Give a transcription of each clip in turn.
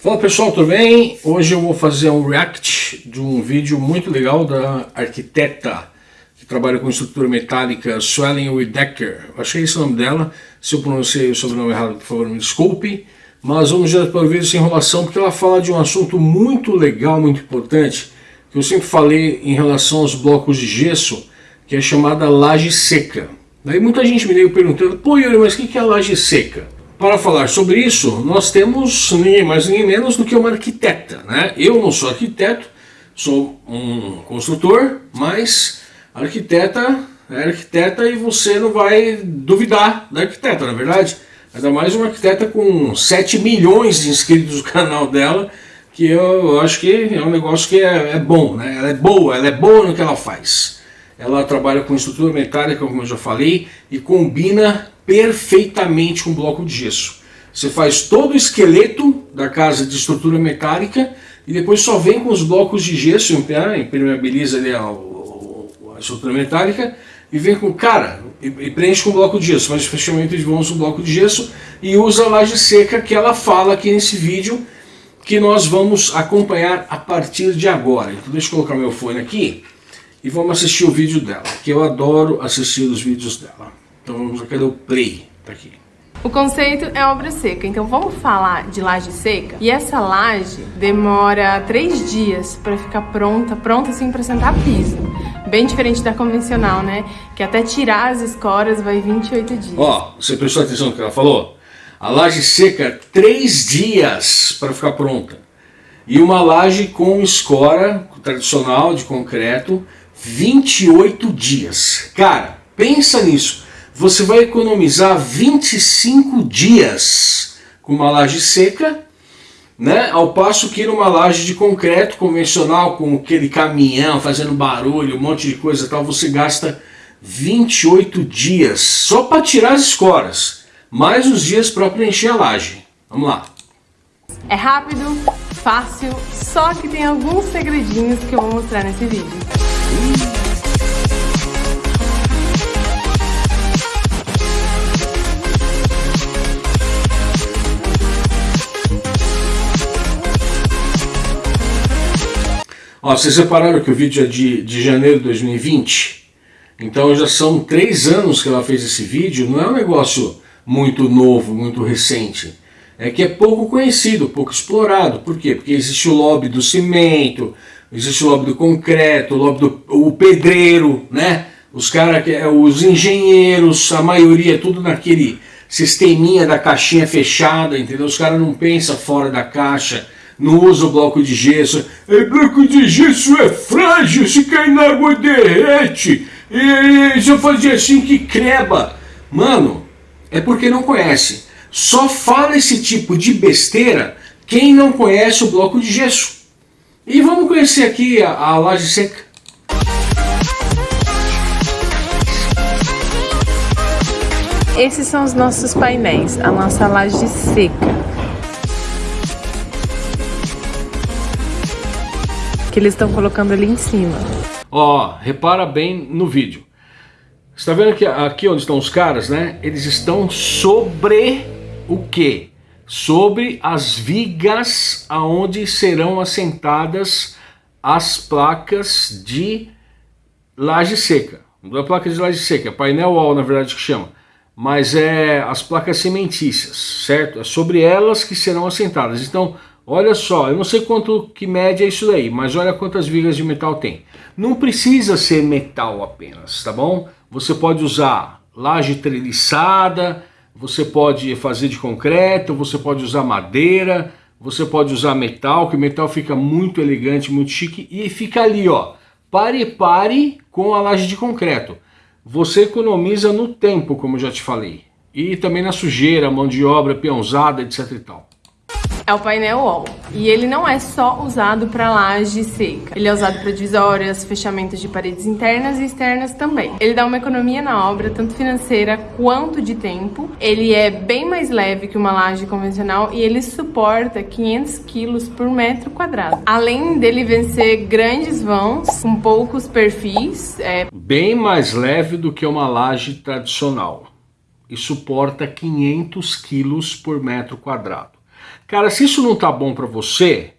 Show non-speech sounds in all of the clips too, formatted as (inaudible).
Fala pessoal, tudo bem? Hoje eu vou fazer um react de um vídeo muito legal da arquiteta que trabalha com estrutura metálica. Acho que é esse o nome dela. Se eu pronunciei o sobrenome errado, por favor, me desculpe. Mas vamos já para o vídeo sem enrolação, porque ela fala de um assunto muito legal, muito importante, que eu sempre falei em relação aos blocos de gesso, que é chamada laje seca. Daí muita gente me veio perguntando, pô Yuri, mas o que é laje seca? Para falar sobre isso, nós temos ninguém mais ninguém menos do que uma arquiteta. Né? Eu não sou arquiteto, sou um construtor, mas arquiteta é arquiteta e você não vai duvidar da arquiteta, na é verdade. Ainda mais uma arquiteta com 7 milhões de inscritos no (laughs) canal dela, que eu acho que é um negócio que é, é bom, né? ela é boa, ela é boa no que ela faz. Ela trabalha com estrutura metálica, como eu já falei, e combina perfeitamente com bloco de gesso. Você faz todo o esqueleto da casa de estrutura metálica e depois só vem com os blocos de gesso, impermeabiliza ali a, a estrutura metálica e vem com, cara, e, e preenche com bloco de gesso, faz fechamento de vãos com bloco de gesso e usa a laje seca que ela fala aqui nesse vídeo que nós vamos acompanhar a partir de agora. Então deixa eu colocar meu fone aqui e vamos assistir o vídeo dela, que eu adoro assistir os vídeos dela. Então vamos cadê o play? Tá aqui. O conceito é obra seca, então vamos falar de laje seca? E essa laje demora três dias para ficar pronta, pronta assim para sentar piso. Bem diferente da convencional, né? Que até tirar as escoras vai 28 dias. Ó, você prestou atenção no que ela falou? A laje seca, três dias para ficar pronta. E uma laje com escora tradicional de concreto, 28 dias. Cara, pensa nisso você vai economizar 25 dias com uma laje seca, né? ao passo que numa laje de concreto convencional, com aquele caminhão fazendo barulho, um monte de coisa tal, você gasta 28 dias só para tirar as escoras, mais os dias para preencher a laje. Vamos lá. É rápido, fácil, só que tem alguns segredinhos que eu vou mostrar nesse vídeo. Ó, vocês repararam que o vídeo é de, de janeiro de 2020? Então já são três anos que ela fez esse vídeo, não é um negócio muito novo, muito recente. É que é pouco conhecido, pouco explorado. Por quê? Porque existe o lobby do cimento, existe o lobby do concreto, o lobby do o pedreiro, né? Os caras, os engenheiros, a maioria é tudo naquele sisteminha da caixinha fechada, entendeu? Os caras não pensam fora da caixa, não usa bloco de gesso. E bloco de gesso é frágil, se cair na água derrete. E se eu fazer assim que creba. Mano, é porque não conhece. Só fala esse tipo de besteira quem não conhece o bloco de gesso. E vamos conhecer aqui a, a laje seca. Esses são os nossos painéis, a nossa laje seca. Que eles estão colocando ali em cima. Ó, repara bem no vídeo. Você está vendo que aqui onde estão os caras, né? Eles estão sobre o quê? Sobre as vigas aonde serão assentadas as placas de laje seca. Não é placa de laje seca, é painel wall na verdade que chama. Mas é as placas cimentícias, certo? É sobre elas que serão assentadas. Então, Olha só, eu não sei quanto que média é isso daí, mas olha quantas vigas de metal tem. Não precisa ser metal apenas, tá bom? Você pode usar laje treliçada, você pode fazer de concreto, você pode usar madeira, você pode usar metal, que o metal fica muito elegante, muito chique e fica ali, ó. Pare pare com a laje de concreto. Você economiza no tempo, como já te falei. E também na sujeira, mão de obra, peãozada, etc e tal é o painel wall. E ele não é só usado para laje seca. Ele é usado para divisórias, fechamentos de paredes internas e externas também. Ele dá uma economia na obra, tanto financeira quanto de tempo. Ele é bem mais leve que uma laje convencional e ele suporta 500 quilos por metro quadrado. Além dele vencer grandes vãos com poucos perfis. É... Bem mais leve do que uma laje tradicional. E suporta 500 quilos por metro quadrado. Cara, se isso não tá bom para você,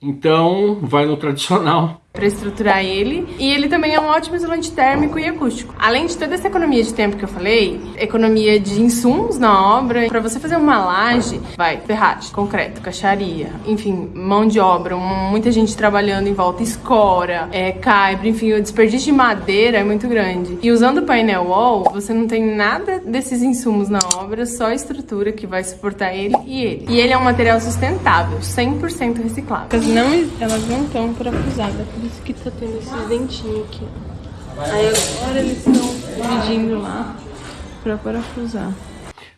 então vai no tradicional para estruturar ele. E ele também é um ótimo isolante térmico e acústico. Além de toda essa economia de tempo que eu falei, economia de insumos na obra, para você fazer uma laje, vai ferragem, concreto, caixaria, enfim, mão de obra, muita gente trabalhando em volta, escora, é, caibra, enfim, o desperdício de madeira é muito grande. E usando o painel wall, você não tem nada desses insumos na obra, só a estrutura que vai suportar ele e ele. E ele é um material sustentável, 100% reciclável. Não, elas não estão parafusadas por que tá tendo esses dentinhos aqui. Aí agora eles estão dividindo lá pra parafusar.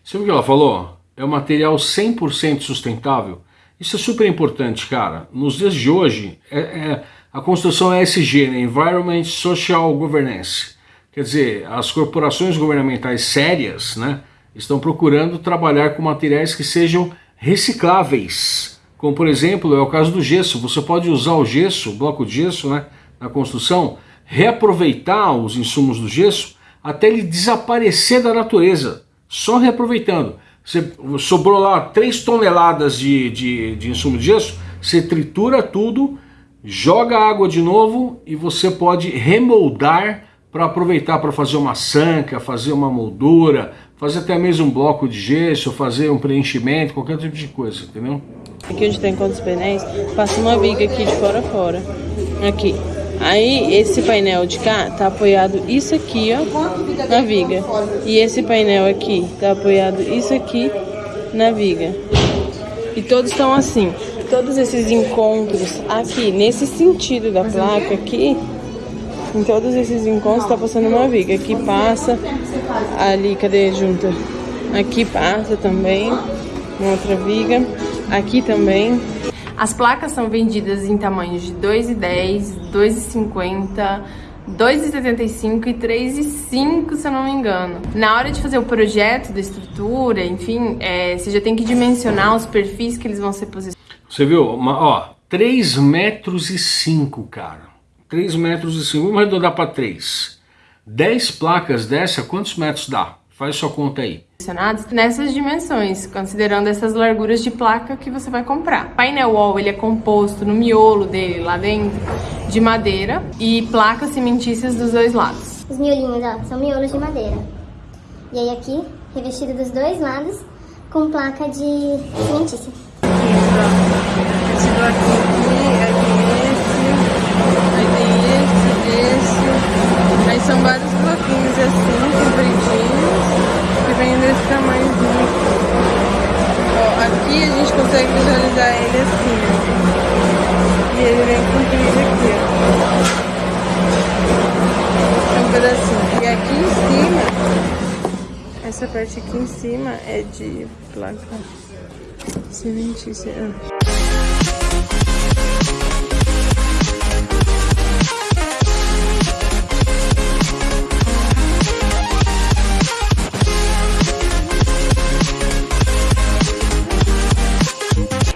Sabe o que ela falou? É um material 100% sustentável. Isso é super importante, cara. Nos dias de hoje, é, é, a construção é ESG, né? Environment Social Governance. Quer dizer, as corporações governamentais sérias né, estão procurando trabalhar com materiais que sejam recicláveis como por exemplo é o caso do gesso. Você pode usar o gesso, o bloco de gesso né, na construção, reaproveitar os insumos do gesso até ele desaparecer da natureza, só reaproveitando. Você sobrou lá 3 toneladas de, de, de insumo de gesso, você tritura tudo, joga água de novo e você pode remoldar para aproveitar para fazer uma sanca, fazer uma moldura, fazer até mesmo um bloco de gesso, fazer um preenchimento, qualquer tipo de coisa, entendeu? Aqui onde tem contra os painéis, passa uma viga aqui de fora a fora. Aqui. Aí esse painel de cá tá apoiado isso aqui, ó, na viga. E esse painel aqui tá apoiado isso aqui na viga. E todos estão assim. Todos esses encontros aqui, nesse sentido da placa aqui, em todos esses encontros tá passando uma viga. Aqui passa, ali, cadê junta? Aqui passa também, uma outra viga. Aqui também. As placas são vendidas em tamanhos de 2,10, 2,50, 2,75 e 3,5, se eu não me engano. Na hora de fazer o projeto da estrutura, enfim, é, você já tem que dimensionar os perfis que eles vão ser posicionados. Você viu? Uma, ó, 3 metros e 5, cara. 3 metros e 5. Vamos arredondar para 3. 10 placas dessa, quantos metros dá? Faz sua conta aí. Nessas dimensões, considerando essas larguras de placa que você vai comprar. O painel wall ele é composto no miolo dele, lá dentro, de madeira e placas cimentícias dos dois lados. Os miolinhos, ó, são miolos de madeira. E aí aqui, revestido dos dois lados, com placa de cimentícia. Esse bloquinho aqui, aqui esse, aí tem esse, esse. Aí são vários bloquinhos assim, compridinhos que vem desse tamanhozinho. Ó, aqui a gente consegue visualizar ele assim, ó. E ele vem comprido aqui, ó. É um pedacinho. E aqui em cima, essa parte aqui em cima é de placa cimentícia.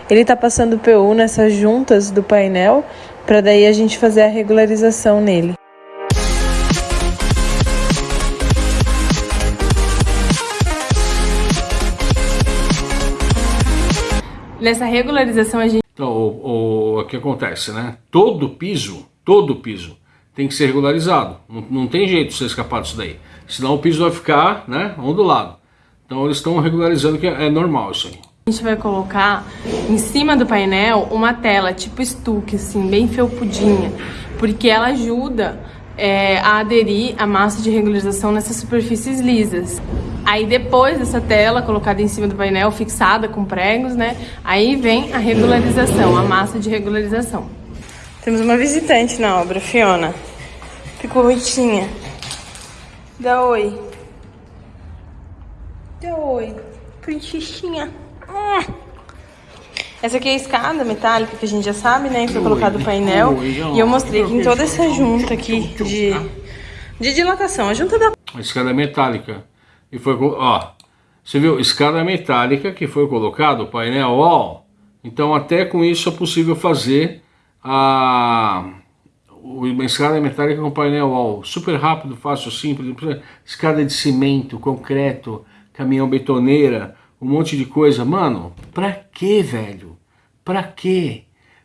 Ele está passando PU nessas juntas do painel para daí a gente fazer a regularização nele. Nessa regularização a gente... Então, o, o, o que acontece, né? Todo piso, todo piso tem que ser regularizado. Não, não tem jeito de você escapar disso daí. Senão o piso vai ficar né, ondulado. Então eles estão regularizando que é, é normal isso aí. A gente vai colocar em cima do painel uma tela tipo estuque, assim, bem felpudinha, porque ela ajuda é, a aderir a massa de regularização nessas superfícies lisas. Aí depois dessa tela colocada em cima do painel, fixada com pregos, né? Aí vem a regularização, a massa de regularização. Temos uma visitante na obra, Fiona. Ficou roitinha. Dá oi. Dá oi. Princessinha. Essa aqui é a escada metálica que a gente já sabe, né? Foi colocado o painel. E eu mostrei que em toda essa junta aqui de, de dilatação. A junta da... A escada metálica. E foi... Ó, você viu? Escada metálica que foi colocado, o painel wall. Então até com isso é possível fazer a... Uma escada metálica com painel wall. Super rápido, fácil, simples. Escada de cimento, concreto, caminhão betoneira um monte de coisa. Mano, pra que, velho? Pra que?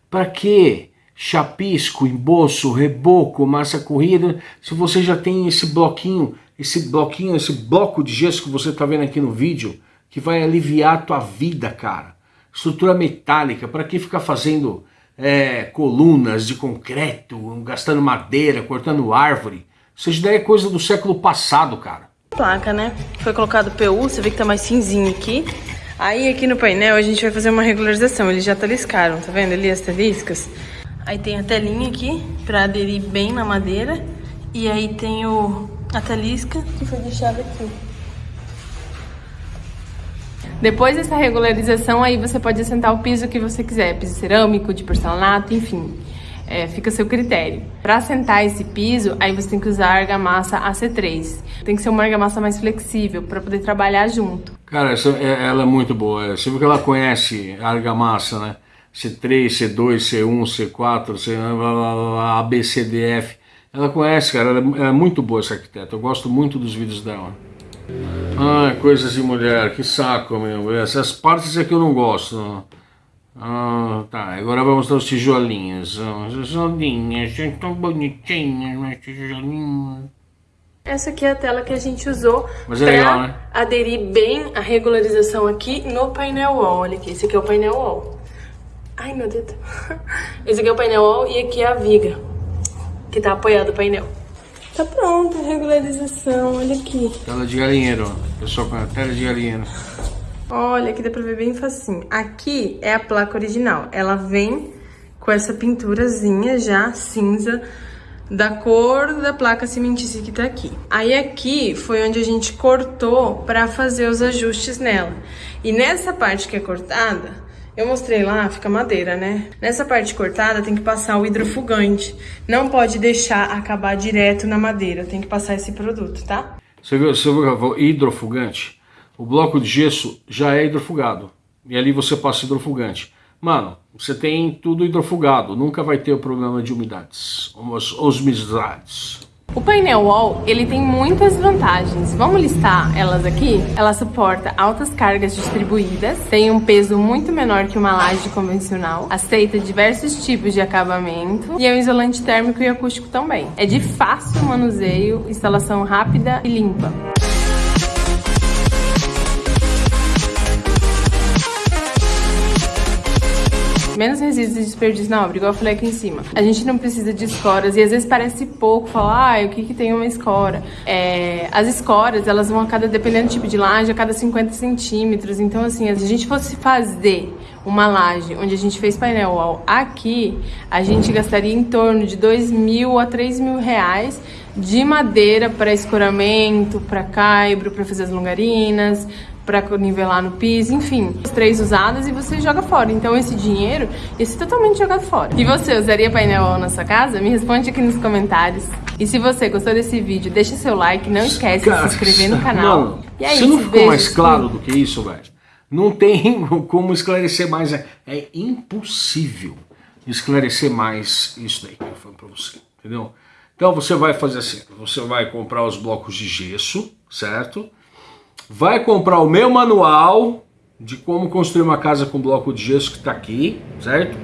Pra que? Chapisco, embolso, reboco, massa corrida, se você já tem esse bloquinho, esse bloquinho, esse bloco de gesso que você tá vendo aqui no vídeo, que vai aliviar a tua vida, cara. Estrutura metálica, para que ficar fazendo é, colunas de concreto, gastando madeira, cortando árvore? Isso já é coisa do século passado, cara. Placa, né? Foi colocado PU, você vê que tá mais cinzinho aqui. Aí aqui no painel a gente vai fazer uma regularização, eles já taliscaram, tá vendo ali as taliscas? Aí tem a telinha aqui pra aderir bem na madeira. E aí tem o, a talisca que foi deixada aqui. Depois dessa regularização, aí você pode assentar o piso que você quiser, piso cerâmico, de porcelanato, enfim. É, fica a seu critério. Para assentar esse piso, aí você tem que usar a argamassa AC3. Tem que ser uma argamassa mais flexível para poder trabalhar junto. Cara, essa, é, ela é muito boa. Você viu que ela conhece a argamassa, né? C3, C2, C1, C4, C, A, B, C, D, F. Ela conhece, cara. Ela é, ela é muito boa essa arquiteta. Eu gosto muito dos vídeos dela. Ah, coisas de mulher, que saco, meu. Essas partes é que eu não gosto. Ah, tá, agora vamos dar os tijolinhos. Os tijolinhos, tão bonitinhas, mas tijolinhos. Essa aqui é a tela que a gente usou Mas é pra legal, né? aderir bem a regularização aqui no painel wall. Olha aqui, esse aqui é o painel wall. Ai, meu dedo. (laughs) Esse aqui é o painel wall e aqui é a viga que tá apoiado o painel. Tá pronto a regularização, olha aqui. Tela de galinheiro. Pessoal com a tela de galinheiro. Olha, aqui dá pra ver bem facinho. Aqui é a placa original. Ela vem com essa pinturazinha já cinza da cor da placa cimentícia que tá aqui. Aí aqui foi onde a gente cortou pra fazer os ajustes nela. E nessa parte que é cortada, eu mostrei lá, fica madeira, né? Nessa parte cortada tem que passar o hidrofugante. Não pode deixar acabar direto na madeira, tem que passar esse produto, tá? Você viu, você viu hidrofugante? O bloco de gesso já é hidrofugado. E ali você passa hidrofugante. Mano, você tem tudo hidrofugado, nunca vai ter o problema de umidades, osmidades. O painel wall, ele tem muitas vantagens. Vamos listar elas aqui? Ela suporta altas cargas distribuídas, tem um peso muito menor que uma laje convencional, aceita diversos tipos de acabamento e é um isolante térmico e acústico também. É de fácil manuseio, instalação rápida e limpa. Menos resíduos e desperdício na obra, igual eu falei aqui em cima. A gente não precisa de escoras e às vezes parece pouco falar, ah, o que que tem uma escora? É, as escoras, elas vão a cada, dependendo do tipo de laje, a cada 50 centímetros. Então, assim, se a gente fosse fazer uma laje onde a gente fez painel wall aqui, a gente gastaria em torno de 2 mil a 3 mil reais de madeira para escoramento, para caibro, para fazer as longarinas, para nivelar no piso, enfim. As três usadas e você joga fora. Então esse dinheiro, esse é totalmente jogado fora. E você usaria painel na sua casa? Me responde aqui nos comentários. E se você gostou desse vídeo, deixa seu like, não esquece Cara, de se inscrever no (laughs) canal. Não, e é isso, não ficou mais claro do que isso, velho? Não tem (laughs) como esclarecer mais. É, é impossível esclarecer mais isso daí que eu falo pra você, entendeu? Então você vai fazer assim, você vai comprar os blocos de gesso, certo? Vai comprar o meu manual de como construir uma casa com bloco de gesso que está aqui, certo?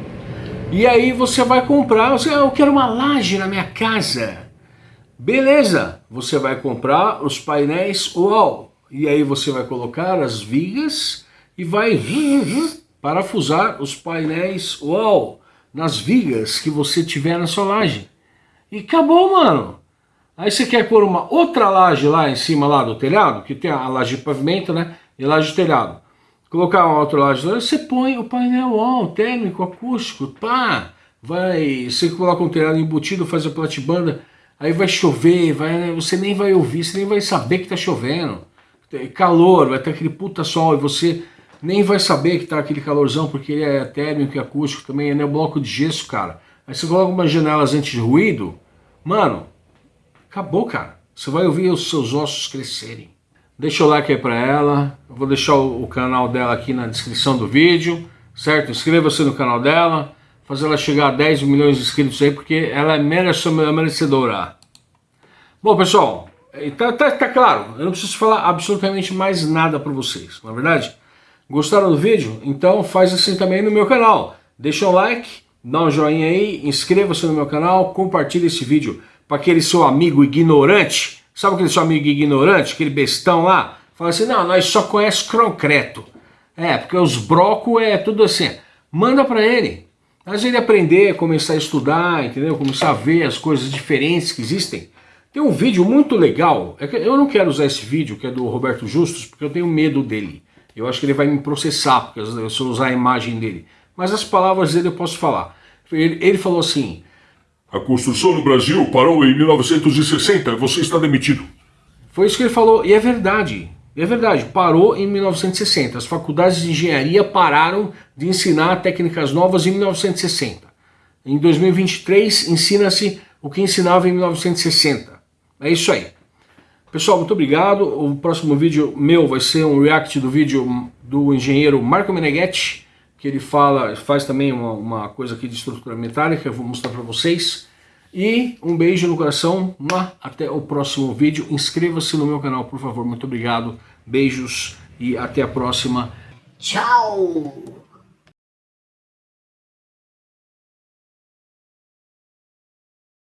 E aí você vai comprar, você, ah, eu quero uma laje na minha casa. Beleza, você vai comprar os painéis UOL. E aí você vai colocar as vigas e vai (laughs) parafusar os painéis UOL nas vigas que você tiver na sua laje. E acabou, mano. Aí você quer pôr uma outra laje lá em cima lá do telhado, que tem a laje de pavimento, né? E laje de telhado. Colocar uma outra laje você põe o painel wall, térmico, acústico, pá. Vai, você coloca um telhado embutido, faz a platibanda, aí vai chover, vai, você nem vai ouvir, você nem vai saber que tá chovendo. Calor, vai ter aquele puta sol e você nem vai saber que tá aquele calorzão, porque ele é térmico e acústico também, é bloco de gesso, cara. Aí você coloca umas janelas anti-ruído, mano, Acabou, cara. Você vai ouvir os seus ossos crescerem. Deixa o like aí pra ela. Eu vou deixar o, canal dela aqui na descrição do vídeo, certo? Inscreva-se no canal dela. Fazer ela chegar a 10 milhões de inscritos aí, porque ela é merecedora. Bom, pessoal, tá, tá, tá, claro. Eu não preciso falar absolutamente mais nada para vocês, na é verdade? Gostaram do vídeo? Então faz assim também no meu canal. Deixa um like, dá um joinha aí, inscreva-se no meu canal, compartilhe esse vídeo para aquele seu amigo ignorante. Sabe aquele seu amigo ignorante, aquele bestão lá? Fala assim, não, nós só conhecemos concreto. É, porque os brocos é tudo assim. Manda para ele. Vezes ele aprender, começar a estudar, entendeu? Começar a ver as coisas diferentes que existem. Tem um vídeo muito legal, é eu não quero usar esse vídeo, que é do Roberto Justus, porque eu tenho medo dele. Eu acho que ele vai me processar, porque se eu usar a imagem dele. Mas as palavras dele eu posso falar. Ele, ele falou assim... A construção no Brasil parou em 1960, você está demitido. Foi isso que ele falou, e é verdade. É verdade, parou em 1960. As faculdades de engenharia pararam de ensinar técnicas novas em 1960. Em 2023 ensina-se o que ensinava em 1960. É isso aí. Pessoal, muito obrigado. O próximo vídeo meu vai ser um react do vídeo do engenheiro Marco Meneghetti, que ele fala, faz também uma, uma coisa aqui de estrutura metálica, eu vou mostrar para vocês. E um beijo no coração, até o próximo vídeo. Inscreva-se no meu canal, por favor. Muito obrigado, beijos e até a próxima. Tchau!